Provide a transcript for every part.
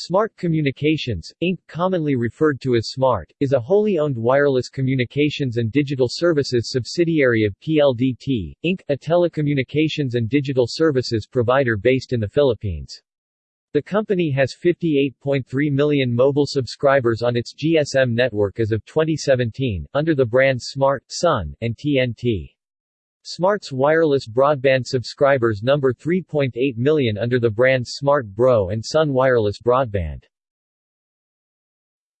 Smart Communications, Inc., commonly referred to as SMART, is a wholly owned wireless communications and digital services subsidiary of PLDT, Inc., a telecommunications and digital services provider based in the Philippines. The company has 58.3 million mobile subscribers on its GSM network as of 2017, under the brands Smart, Sun, and TNT. Smart's wireless broadband subscribers number 3.8 million under the brands Smart Bro and Sun Wireless Broadband.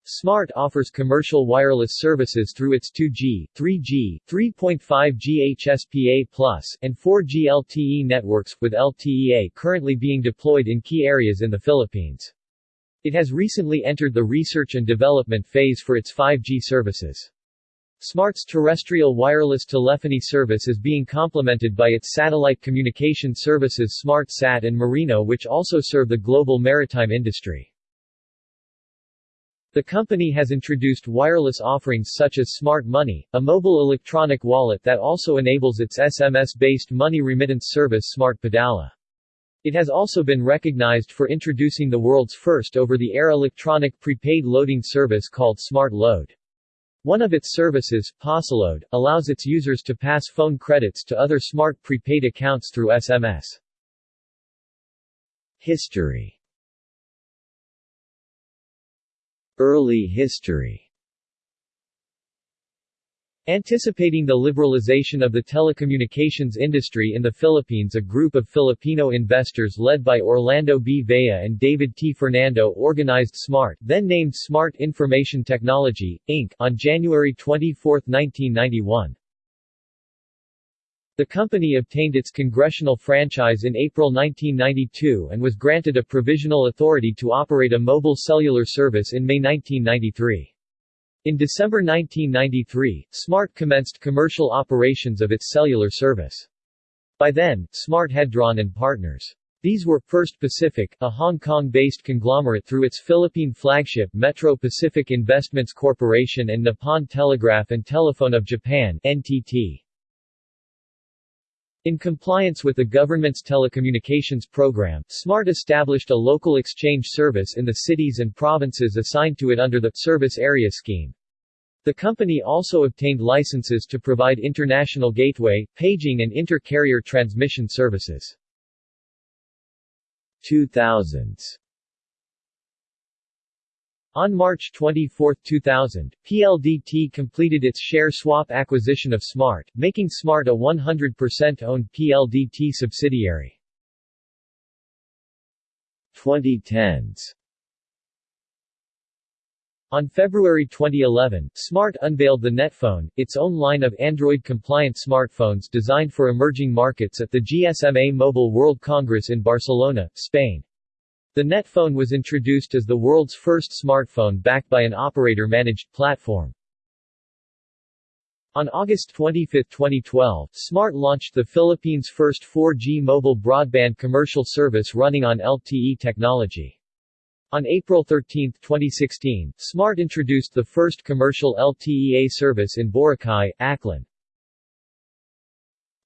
Smart offers commercial wireless services through its 2G, 3G, 3.5G HSPA+, and 4G LTE networks, with LTE-A currently being deployed in key areas in the Philippines. It has recently entered the research and development phase for its 5G services. Smart's terrestrial wireless telephony service is being complemented by its satellite communication services SmartSat and Marino which also serve the global maritime industry. The company has introduced wireless offerings such as Smart Money, a mobile electronic wallet that also enables its SMS-based money remittance service Smart Padala. It has also been recognized for introducing the world's first over-the-air electronic prepaid loading service called Smart Load. One of its services, Pasaload, allows its users to pass phone credits to other smart prepaid accounts through SMS. History Early history Anticipating the liberalization of the telecommunications industry in the Philippines a group of Filipino investors led by Orlando B. Vea and David T. Fernando organized SMART then named Smart Information Technology, Inc. on January 24, 1991. The company obtained its congressional franchise in April 1992 and was granted a provisional authority to operate a mobile cellular service in May 1993. In December 1993, Smart commenced commercial operations of its cellular service. By then, Smart had drawn in partners. These were First Pacific, a Hong Kong-based conglomerate through its Philippine flagship Metro Pacific Investments Corporation and Nippon Telegraph and Telephone of Japan NTT. In compliance with the government's telecommunications program, SMART established a local exchange service in the cities and provinces assigned to it under the Service Area Scheme. The company also obtained licenses to provide international gateway, paging and inter-carrier transmission services. 2000s on March 24, 2000, PLDT completed its share swap acquisition of Smart, making Smart a 100% owned PLDT subsidiary. 2010s on February 2011, Smart unveiled the Netphone, its own line of Android-compliant smartphones designed for emerging markets at the GSMA Mobile World Congress in Barcelona, Spain. The Netphone was introduced as the world's first smartphone backed by an operator-managed platform. On August 25, 2012, Smart launched the Philippines' first 4G mobile broadband commercial service running on LTE technology. On April 13, 2016, Smart introduced the first commercial LTE-A service in Boracay, Aklan.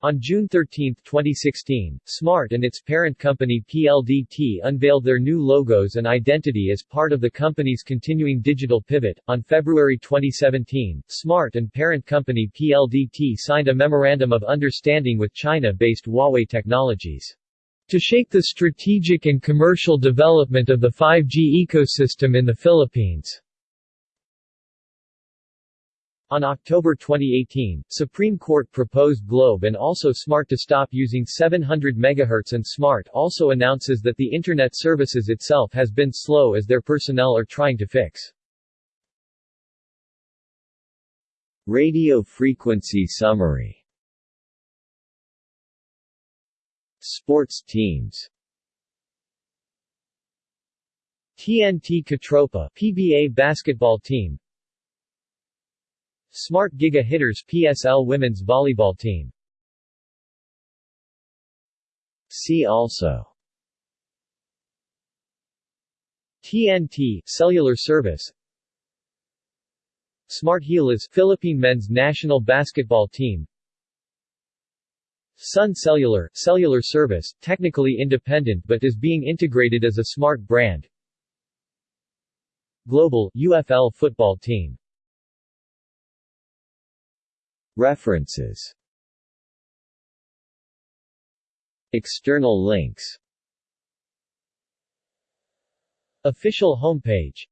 On June 13, 2016, Smart and its parent company PLDT unveiled their new logos and identity as part of the company's continuing digital pivot. On February 2017, Smart and parent company PLDT signed a memorandum of understanding with China-based Huawei Technologies to shape the strategic and commercial development of the 5G ecosystem in the Philippines. On October 2018, Supreme Court proposed Globe and also Smart to stop using 700 MHz and Smart also announces that the Internet services itself has been slow as their personnel are trying to fix. Radio frequency summary Sports teams TNT KaTropa PBA basketball team Smart Giga Hitters PSL women's volleyball team. See also. TNT cellular service. Smart Gilas Philippine men's national basketball team. Sun Cellular, cellular service, technically independent but is being integrated as a smart brand. Global, UFL football team References. External links. Official homepage